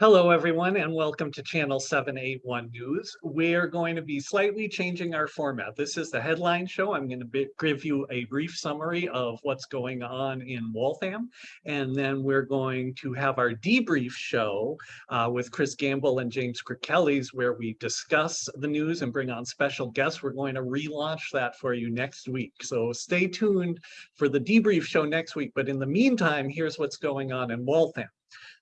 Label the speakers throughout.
Speaker 1: Hello, everyone, and welcome to Channel 781 News. We're going to be slightly changing our format. This is the headline show. I'm going to give you a brief summary of what's going on in Waltham, and then we're going to have our debrief show uh, with Chris Gamble and James Kirkellis, where we discuss the news and bring on special guests. We're going to relaunch that for you next week. So stay tuned for the debrief show next week. But in the meantime, here's what's going on in Waltham.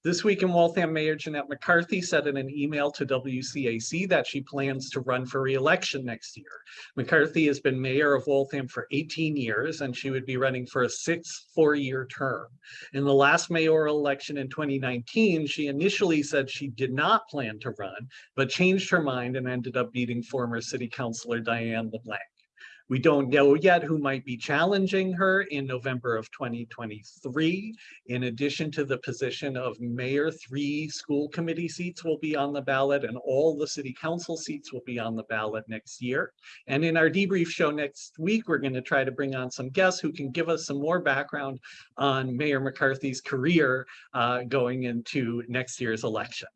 Speaker 1: This week in Waltham, Mayor Jeanette McCarthy said in an email to WCAC that she plans to run for re-election next year. McCarthy has been mayor of Waltham for 18 years and she would be running for a sixth four-year term. In the last mayoral election in 2019, she initially said she did not plan to run, but changed her mind and ended up beating former city councilor Diane LeBlanc. We don't know yet who might be challenging her in November of 2023. In addition to the position of mayor, three school committee seats will be on the ballot and all the city council seats will be on the ballot next year. And in our debrief show next week, we're going to try to bring on some guests who can give us some more background on Mayor McCarthy's career uh, going into next year's election.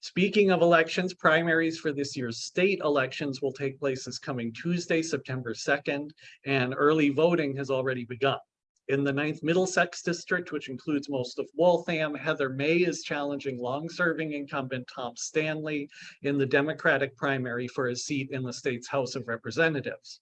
Speaker 1: Speaking of elections, primaries for this year's state elections will take place this coming Tuesday, September 2nd, and early voting has already begun. In the 9th Middlesex District, which includes most of Waltham, Heather May is challenging long-serving incumbent Tom Stanley in the Democratic primary for a seat in the state's House of Representatives.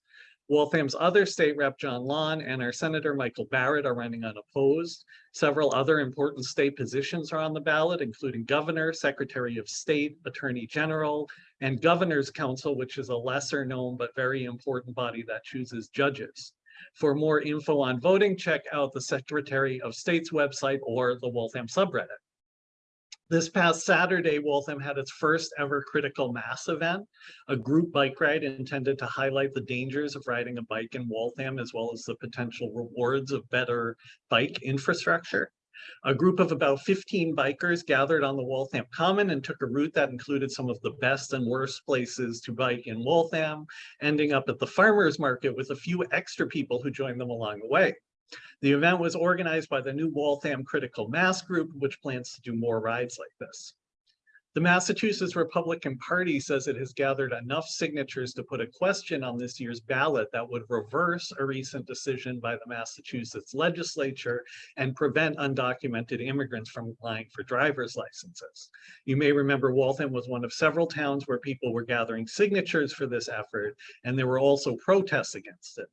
Speaker 1: Waltham's other state rep, John Lawn, and our Senator Michael Barrett are running unopposed. Several other important state positions are on the ballot, including governor, secretary of state, attorney general, and governor's council, which is a lesser known but very important body that chooses judges. For more info on voting, check out the Secretary of State's website or the Waltham subreddit. This past Saturday, Waltham had its first ever critical mass event, a group bike ride intended to highlight the dangers of riding a bike in Waltham, as well as the potential rewards of better bike infrastructure. A group of about 15 bikers gathered on the Waltham Common and took a route that included some of the best and worst places to bike in Waltham, ending up at the farmer's market with a few extra people who joined them along the way. The event was organized by the new Waltham Critical Mass Group, which plans to do more rides like this. The Massachusetts Republican Party says it has gathered enough signatures to put a question on this year's ballot that would reverse a recent decision by the Massachusetts legislature and prevent undocumented immigrants from applying for driver's licenses. You may remember Waltham was one of several towns where people were gathering signatures for this effort, and there were also protests against it.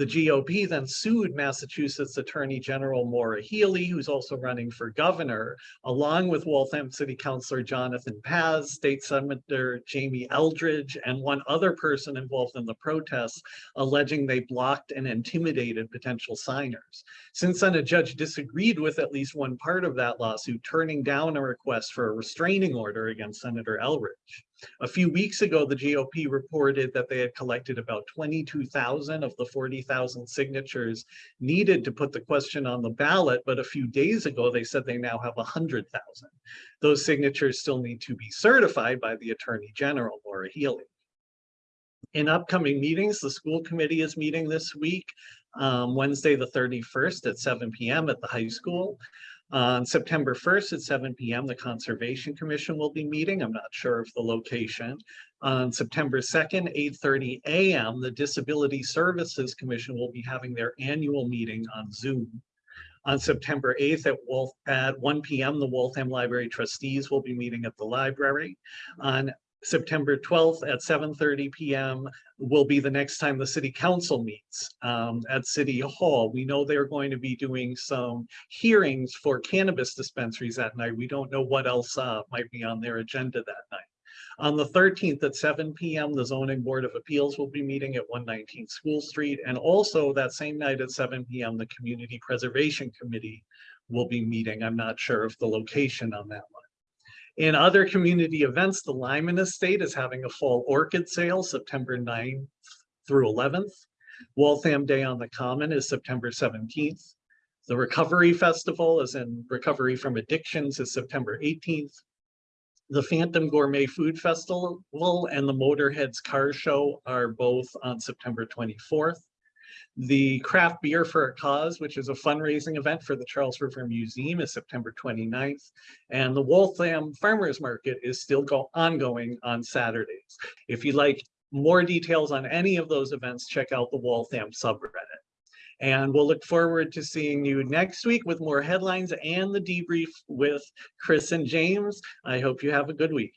Speaker 1: The GOP then sued Massachusetts Attorney General Maura Healey, who's also running for governor, along with Waltham City Councilor Jonathan Paz, State Senator Jamie Eldridge, and one other person involved in the protests, alleging they blocked and intimidated potential signers. Since then, a judge disagreed with at least one part of that lawsuit, turning down a request for a restraining order against Senator Eldridge. A few weeks ago, the GOP reported that they had collected about 22,000 of the 40,000 signatures needed to put the question on the ballot, but a few days ago, they said they now have 100,000. Those signatures still need to be certified by the Attorney General, Maura Healey. In upcoming meetings, the school committee is meeting this week, um, Wednesday the 31st at 7 p.m. at the high school. On September 1st at 7 p.m., the Conservation Commission will be meeting. I'm not sure of the location. On September 2nd, 8.30 a.m., the Disability Services Commission will be having their annual meeting on Zoom. On September 8th at, Wolf, at 1 p.m., the Waltham Library trustees will be meeting at the library. On September 12th at 7.30 p.m. will be the next time the city council meets um, at City Hall. We know they're going to be doing some hearings for cannabis dispensaries that night. We don't know what else uh, might be on their agenda that night. On the 13th at 7 p.m., the Zoning Board of Appeals will be meeting at 119 School Street. And also that same night at 7 p.m., the Community Preservation Committee will be meeting. I'm not sure of the location on that one. In other community events, the Lyman Estate is having a fall orchid sale September 9th through 11th. Waltham Day on the Common is September 17th. The Recovery Festival is in Recovery from Addictions is September 18th. The Phantom Gourmet Food Festival and the Motorheads Car Show are both on September 24th. The Craft Beer for a Cause, which is a fundraising event for the Charles River Museum is September 29th. And the Waltham Farmers Market is still go ongoing on Saturdays. If you'd like more details on any of those events, check out the Waltham subreddit. And we'll look forward to seeing you next week with more headlines and the debrief with Chris and James. I hope you have a good week.